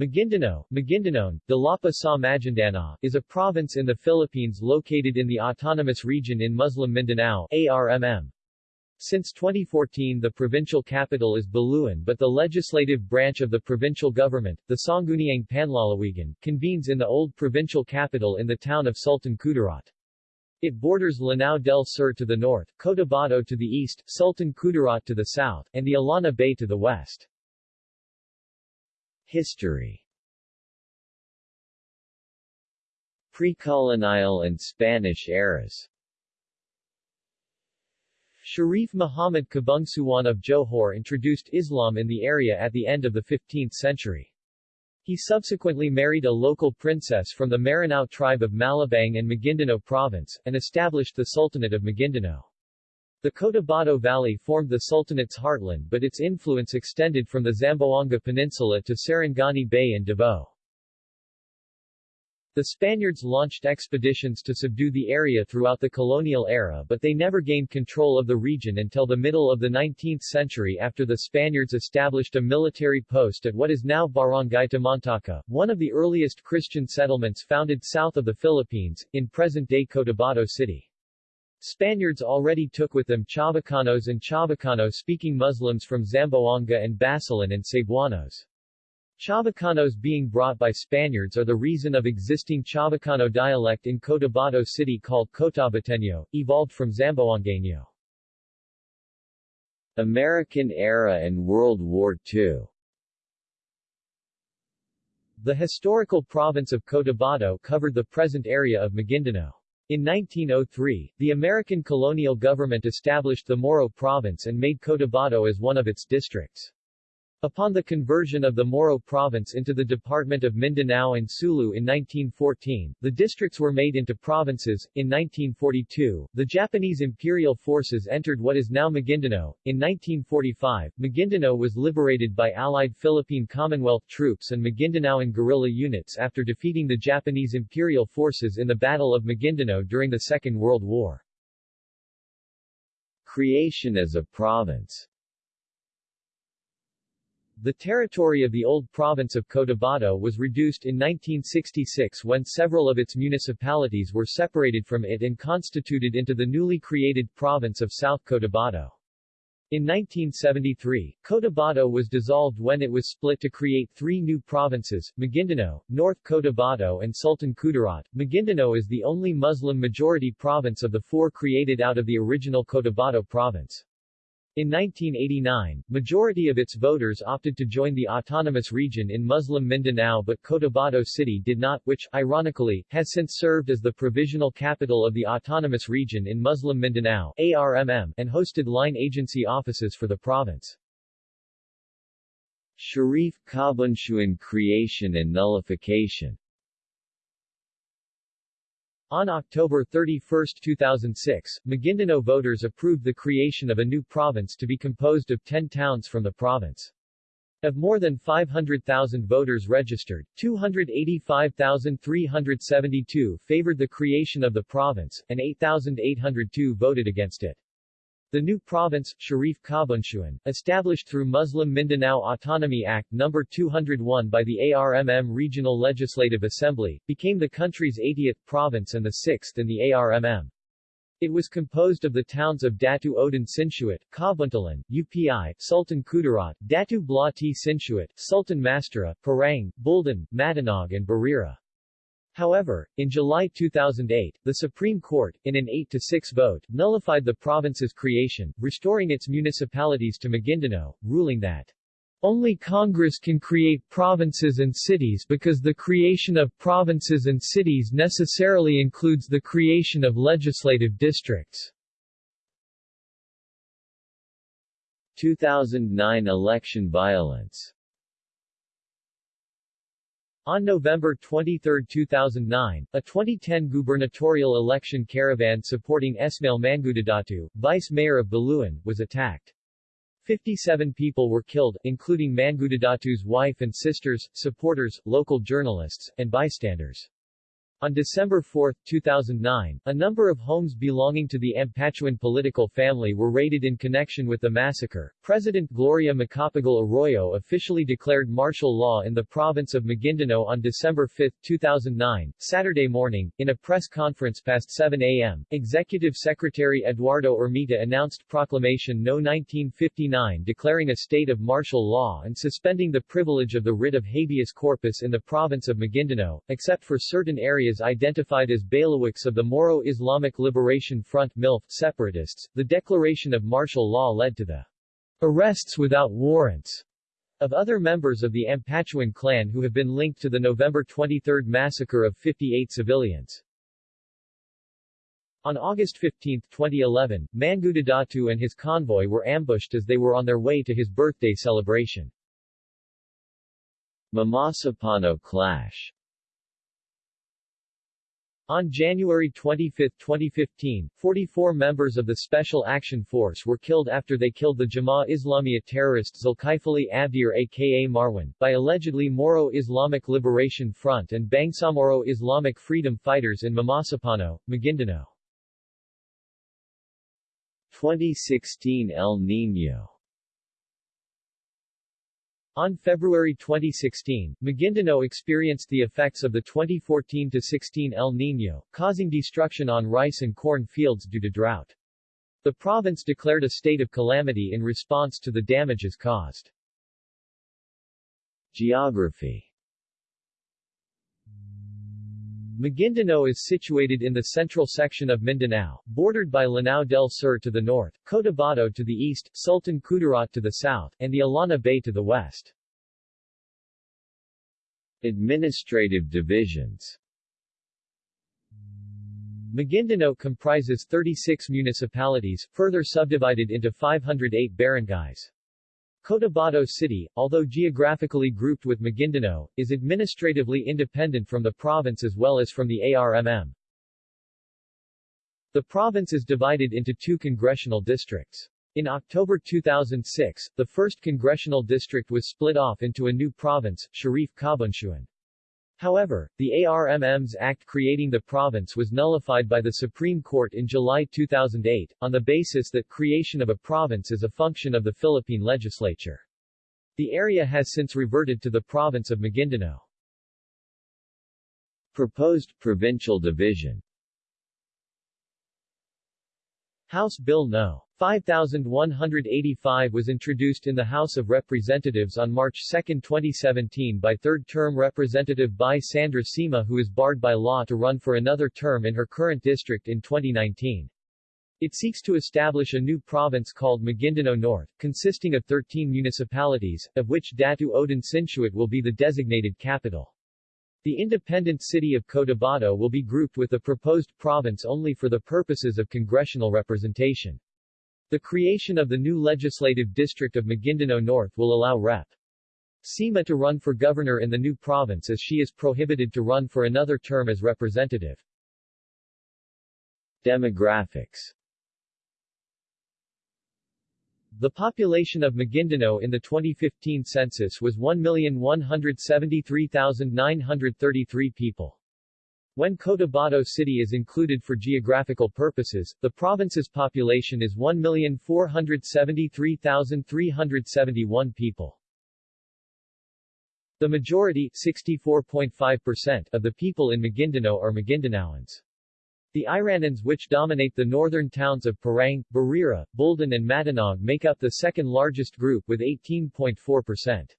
Maguindanao, Maguindanon, Dalapa sa Maguindanao, is a province in the Philippines located in the Autonomous Region in Muslim Mindanao ARMM. Since 2014 the provincial capital is Buluan but the legislative branch of the provincial government, the Sangguniang Panlalawigan, convenes in the old provincial capital in the town of Sultan Kudarat. It borders Lanao del Sur to the north, Cotabato to the east, Sultan Kudarat to the south, and the Illana Bay to the west. History Pre-colonial and Spanish eras Sharif Muhammad Kabungsuan of Johor introduced Islam in the area at the end of the 15th century. He subsequently married a local princess from the Maranao tribe of Malabang and Maguindanao province, and established the Sultanate of Maguindanao. The Cotabato Valley formed the Sultanate's heartland but its influence extended from the Zamboanga Peninsula to Sarangani Bay and Davao. The Spaniards launched expeditions to subdue the area throughout the colonial era but they never gained control of the region until the middle of the 19th century after the Spaniards established a military post at what is now Barangay Tamantaka, one of the earliest Christian settlements founded south of the Philippines, in present-day Cotabato City. Spaniards already took with them Chabacanos and Chabacano-speaking Muslims from Zamboanga and Basilan and Cebuanos. Chabacanos being brought by Spaniards are the reason of existing Chabacano dialect in Cotabato City called Cotabateño, evolved from Zamboangueño. American era and World War II The historical province of Cotabato covered the present area of Maguindanao. In 1903, the American colonial government established the Moro province and made Cotabato as one of its districts. Upon the conversion of the Moro province into the Department of Mindanao and Sulu in 1914, the districts were made into provinces. In 1942, the Japanese imperial forces entered what is now Maguindanao. In 1945, Maguindanao was liberated by Allied Philippine Commonwealth troops and Maguindanaoan guerrilla units after defeating the Japanese imperial forces in the Battle of Maguindanao during the Second World War. Creation as a province the territory of the old province of Cotabato was reduced in 1966 when several of its municipalities were separated from it and constituted into the newly created province of South Cotabato. In 1973, Cotabato was dissolved when it was split to create three new provinces, Maguindanao, North Cotabato and Sultan Kudarat. Maguindanao is the only Muslim-majority province of the four created out of the original Cotabato province. In 1989, majority of its voters opted to join the autonomous region in Muslim Mindanao but Cotabato City did not which, ironically, has since served as the provisional capital of the autonomous region in Muslim Mindanao ARMM, and hosted line agency offices for the province. Sharif Kabunsuan creation and nullification on October 31, 2006, Maguindanao voters approved the creation of a new province to be composed of 10 towns from the province. Of more than 500,000 voters registered, 285,372 favored the creation of the province, and 8,802 voted against it. The new province, Sharif Kabunsuan, established through Muslim Mindanao Autonomy Act No. 201 by the ARMM Regional Legislative Assembly, became the country's 80th province and the 6th in the ARMM. It was composed of the towns of Datu Odin Sinsuat, Kabuntalan, UPI, Sultan Kudarat, Datu Bla T Sinsuat, Sultan Mastura, Parang, Buldon, Matanog and Barira. However, in July 2008, the Supreme Court, in an 8-6 vote, nullified the province's creation, restoring its municipalities to Maguindanao, ruling that only Congress can create provinces and cities because the creation of provinces and cities necessarily includes the creation of legislative districts. 2009 election violence on November 23, 2009, a 2010 gubernatorial election caravan supporting Esmail Mangudadatu, vice mayor of Buluan, was attacked. 57 people were killed, including Mangudadatu's wife and sisters, supporters, local journalists, and bystanders. On December 4, 2009, a number of homes belonging to the Ampatuan political family were raided in connection with the massacre. President Gloria Macapagal Arroyo officially declared martial law in the province of Maguindanao on December 5, 2009, Saturday morning. In a press conference past 7 a.m., Executive Secretary Eduardo Ermita announced Proclamation No. 1959 declaring a state of martial law and suspending the privilege of the writ of habeas corpus in the province of Maguindanao, except for certain areas areas identified as bailiwicks of the Moro Islamic Liberation Front MILF separatists, the declaration of martial law led to the arrests without warrants of other members of the Ampatuan clan who have been linked to the November 23 massacre of 58 civilians. On August 15, 2011, Mangudadatu and his convoy were ambushed as they were on their way to his birthday celebration. Mamasapano clash on January 25, 2015, 44 members of the Special Action Force were killed after they killed the Jamaah Islamiyah terrorist Zulkifli Abdir aka Marwan, by allegedly Moro Islamic Liberation Front and Bangsamoro Islamic Freedom Fighters in Mamasapano, Maguindanao. 2016 El Niño on February 2016, Maguindanao experienced the effects of the 2014-16 El Niño, causing destruction on rice and corn fields due to drought. The province declared a state of calamity in response to the damages caused. Geography Maguindanao is situated in the central section of Mindanao, bordered by Lanao del Sur to the north, Cotabato to the east, Sultan Kudarat to the south, and the Illana Bay to the west. Administrative divisions Maguindanao comprises 36 municipalities, further subdivided into 508 barangays. Cotabato City, although geographically grouped with Maguindanao, is administratively independent from the province as well as from the ARMM. The province is divided into two congressional districts. In October 2006, the 1st Congressional District was split off into a new province, Sharif Kabunsuan. However, the ARMM's act creating the province was nullified by the Supreme Court in July 2008, on the basis that creation of a province is a function of the Philippine legislature. The area has since reverted to the province of Maguindanao. Proposed provincial division House Bill No. 5185 was introduced in the House of Representatives on March 2, 2017 by third-term Representative Bai Sandra Sima who is barred by law to run for another term in her current district in 2019. It seeks to establish a new province called Maguindanao North, consisting of 13 municipalities, of which Datu Odin Sinsuat will be the designated capital. The independent city of Cotabato will be grouped with the proposed province only for the purposes of congressional representation. The creation of the new legislative district of Maguindanao North will allow Rep. Sima to run for governor in the new province as she is prohibited to run for another term as representative. Demographics The population of Maguindanao in the 2015 census was 1,173,933 people. When Cotabato City is included for geographical purposes, the province's population is 1,473,371 people. The majority 64.5% of the people in Maguindanao are Maguindanaoans. The Iranans which dominate the northern towns of Parang, Barira, Buldon and Matanog make up the second largest group with 18.4%.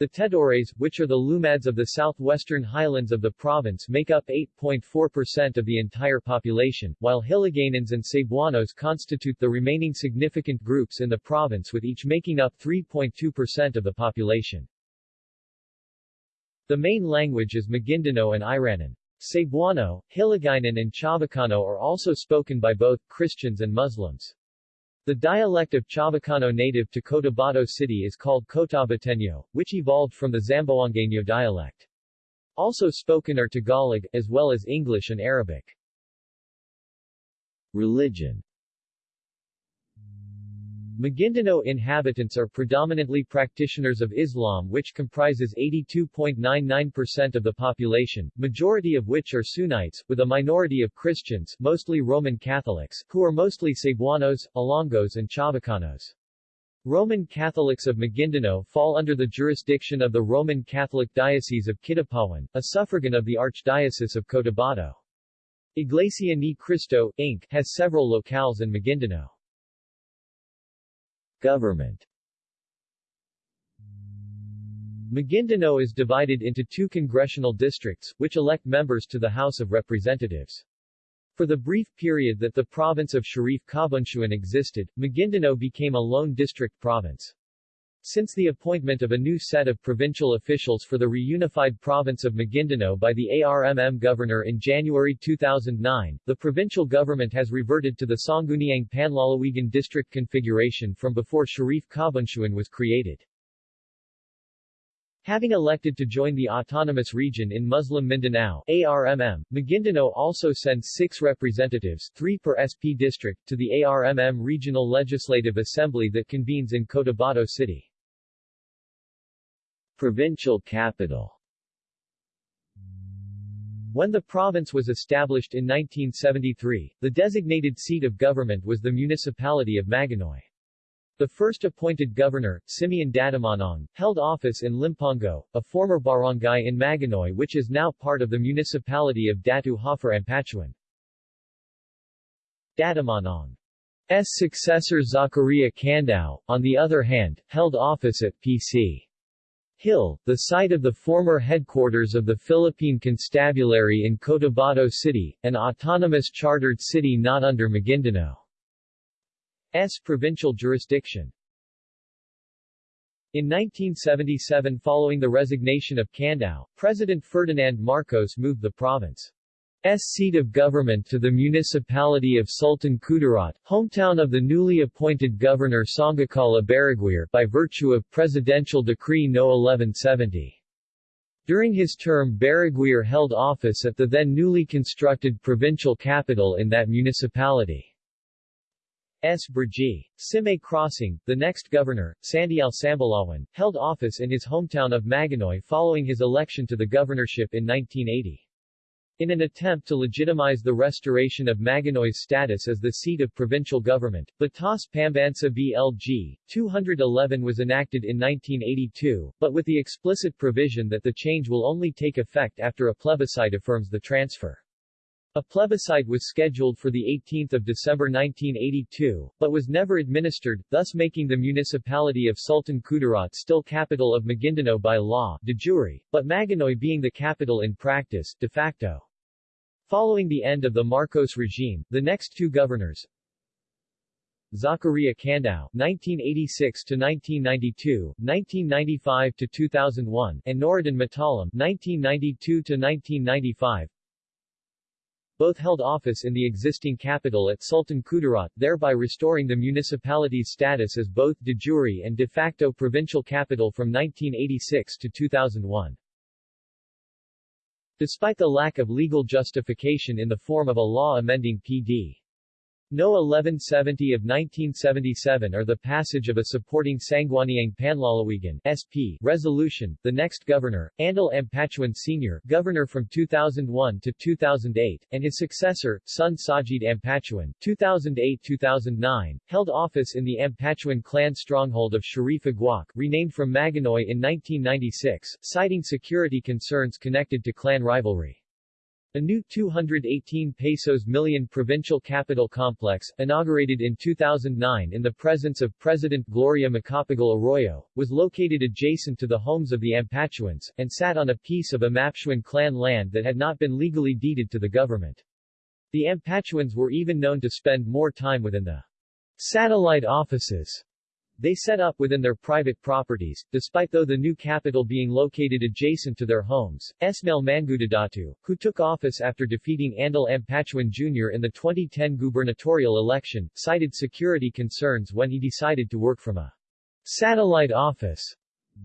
The Tedores, which are the Lumads of the southwestern highlands of the province make up 8.4% of the entire population, while Hiligaynans and Cebuanos constitute the remaining significant groups in the province with each making up 3.2% of the population. The main language is Maguindanao and Iranan. Cebuano, Hiligaynon and Chavacano are also spoken by both Christians and Muslims. The dialect of Chavacano native to Cotabato City is called Cotabateño, which evolved from the Zamboangueño dialect. Also spoken are Tagalog, as well as English and Arabic. Religion Maguindanao inhabitants are predominantly practitioners of Islam which comprises 82.99% of the population, majority of which are Sunnites, with a minority of Christians mostly Roman Catholics, who are mostly Cebuanos, Ilonggos and Chabacanos. Roman Catholics of Maguindanao fall under the jurisdiction of the Roman Catholic Diocese of Kidapawan, a suffragan of the Archdiocese of Cotabato. Iglesia Ni Cristo, Inc. has several locales in Maguindanao. Government Maguindanao is divided into two congressional districts, which elect members to the House of Representatives. For the brief period that the province of Sharif Kabunsuan existed, Maguindanao became a lone district province. Since the appointment of a new set of provincial officials for the reunified province of Maguindanao by the ARMM governor in January 2009, the provincial government has reverted to the Sangguniang Panlalawigan district configuration from before Sharif Kabunsuan was created. Having elected to join the autonomous region in Muslim Mindanao ARMM, Maguindanao also sends six representatives three per SP district to the ARMM Regional Legislative Assembly that convenes in Cotabato City. Provincial capital When the province was established in 1973, the designated seat of government was the municipality of Maganoy. The first appointed governor, Simeon Datumanong, held office in Limpongo, a former barangay in Maganoy which is now part of the municipality of Datu Hoffer Ampatuan. Datumanong's successor Zakaria Candao, on the other hand, held office at P.C. Hill, the site of the former headquarters of the Philippine Constabulary in Cotabato City, an autonomous chartered city not under Maguindanao's provincial jurisdiction. In 1977 following the resignation of Candao, President Ferdinand Marcos moved the province seat of government to the municipality of Sultan Kudarat, hometown of the newly appointed governor Sanggakala Baraguer by virtue of Presidential Decree No. 1170. During his term Baraguer held office at the then newly constructed provincial capital in that municipality. S. Brgy. Sime Crossing, the next governor, Sandial Sambalawan, held office in his hometown of Maganoy following his election to the governorship in 1980. In an attempt to legitimize the restoration of Maganoy's status as the seat of provincial government, Batas Pambansa BLG 211 was enacted in 1982, but with the explicit provision that the change will only take effect after a plebiscite affirms the transfer. A plebiscite was scheduled for 18 December 1982, but was never administered, thus making the municipality of Sultan Kudarat still capital of Maguindanao by law, de jure, but Maganoy being the capital in practice, de facto. Following the end of the Marcos regime, the next two governors, Zacaria Candao 1986 to 1992, 1995 to 2001, and Noradin Matalam 1992 to 1995, both held office in the existing capital at Sultan Kudarat, thereby restoring the municipality's status as both de jure and de facto provincial capital from 1986 to 2001. Despite the lack of legal justification in the form of a law amending P.D. No 1170 of 1977 or the passage of a supporting Sangguniang Panlalawigan SP resolution, the next governor, Andal Ampatuan Sr., governor from 2001 to 2008, and his successor, son Sajid Ampatuan, 2008-2009, held office in the Ampatuan clan stronghold of Sharif Aguak, renamed from Maganoy in 1996, citing security concerns connected to clan rivalry. A new 218 pesos million provincial capital complex, inaugurated in 2009 in the presence of President Gloria Macapagal Arroyo, was located adjacent to the homes of the Ampatuans, and sat on a piece of Ampatuan clan land that had not been legally deeded to the government. The Ampatuans were even known to spend more time within the satellite offices they set up within their private properties, despite though the new capital being located adjacent to their homes. Esmail Mangudadatu, who took office after defeating Andal Ampatuan Jr. in the 2010 gubernatorial election, cited security concerns when he decided to work from a satellite office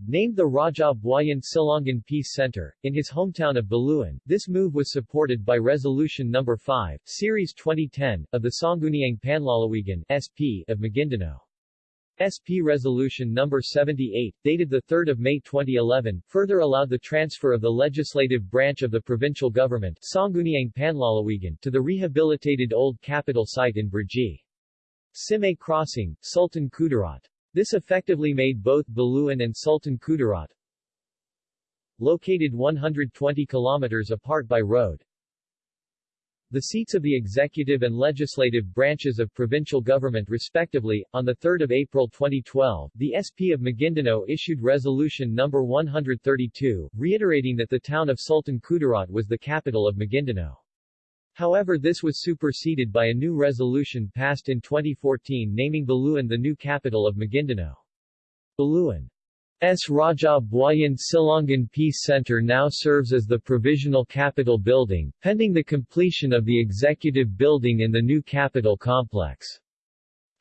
named the Raja Buayan Silongan Peace Center, in his hometown of Buluan. This move was supported by Resolution No. 5, Series 2010, of the Sangguniang Panlalawigan SP of Maguindanao. SP Resolution No. 78, dated 3 May 2011, further allowed the transfer of the legislative branch of the provincial government Sangguniang Panlalawigan to the rehabilitated old capital site in Brgy. Simay Crossing, Sultan Kudarat. This effectively made both Buluan and Sultan Kudarat located 120 kilometers apart by road, the seats of the executive and legislative branches of provincial government respectively. On 3 April 2012, the SP of Maguindanao issued Resolution No. 132, reiterating that the town of Sultan Kudarat was the capital of Maguindanao. However this was superseded by a new resolution passed in 2014 naming Buluan the new capital of Maguindanao. Buluan S. Raja Buayan Silangan Peace Center now serves as the Provisional capital Building, pending the completion of the Executive Building in the new capital Complex.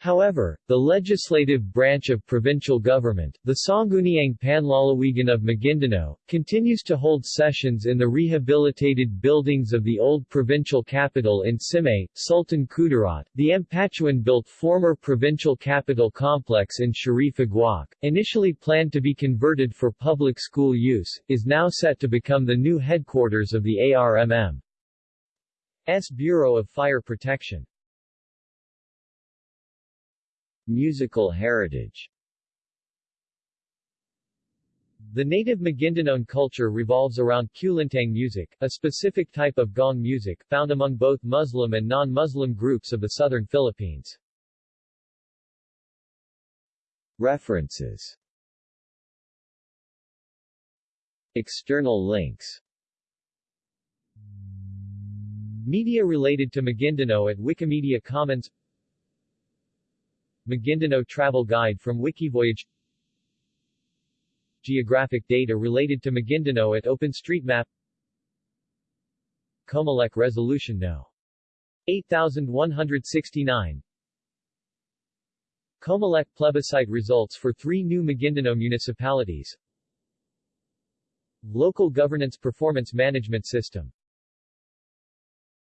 However, the legislative branch of provincial government, the Sangguniang Panlalawigan of Maguindanao, continues to hold sessions in the rehabilitated buildings of the old provincial capital in Simay, Sultan Kudarat. The Ampatuan-built former provincial capital complex in Sharif Aguak, initially planned to be converted for public school use, is now set to become the new headquarters of the ARMM's Bureau of Fire Protection. Musical heritage. The native Maguindanaon culture revolves around kulintang music, a specific type of gong music, found among both Muslim and non-Muslim groups of the southern Philippines. References. External links. Media related to Maguindanao at Wikimedia Commons Maguindanao Travel Guide from Wikivoyage. Geographic data related to Maguindanao at OpenStreetMap. Comelec Resolution No. 8169 Comelec plebiscite results for three new Maguindanao municipalities. Local Governance Performance Management System